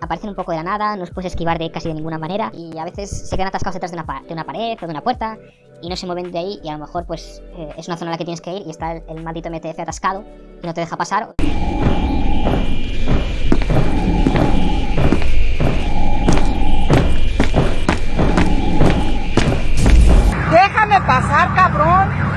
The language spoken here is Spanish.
aparecen un poco de la nada, no los puedes esquivar de casi de ninguna manera y a veces se quedan atascados detrás de una, de una pared o de una puerta y no se mueven de ahí y a lo mejor pues eh, es una zona en la que tienes que ir y está el maldito MTF atascado y no te deja pasar. ¡Déjame pasar, cabrón!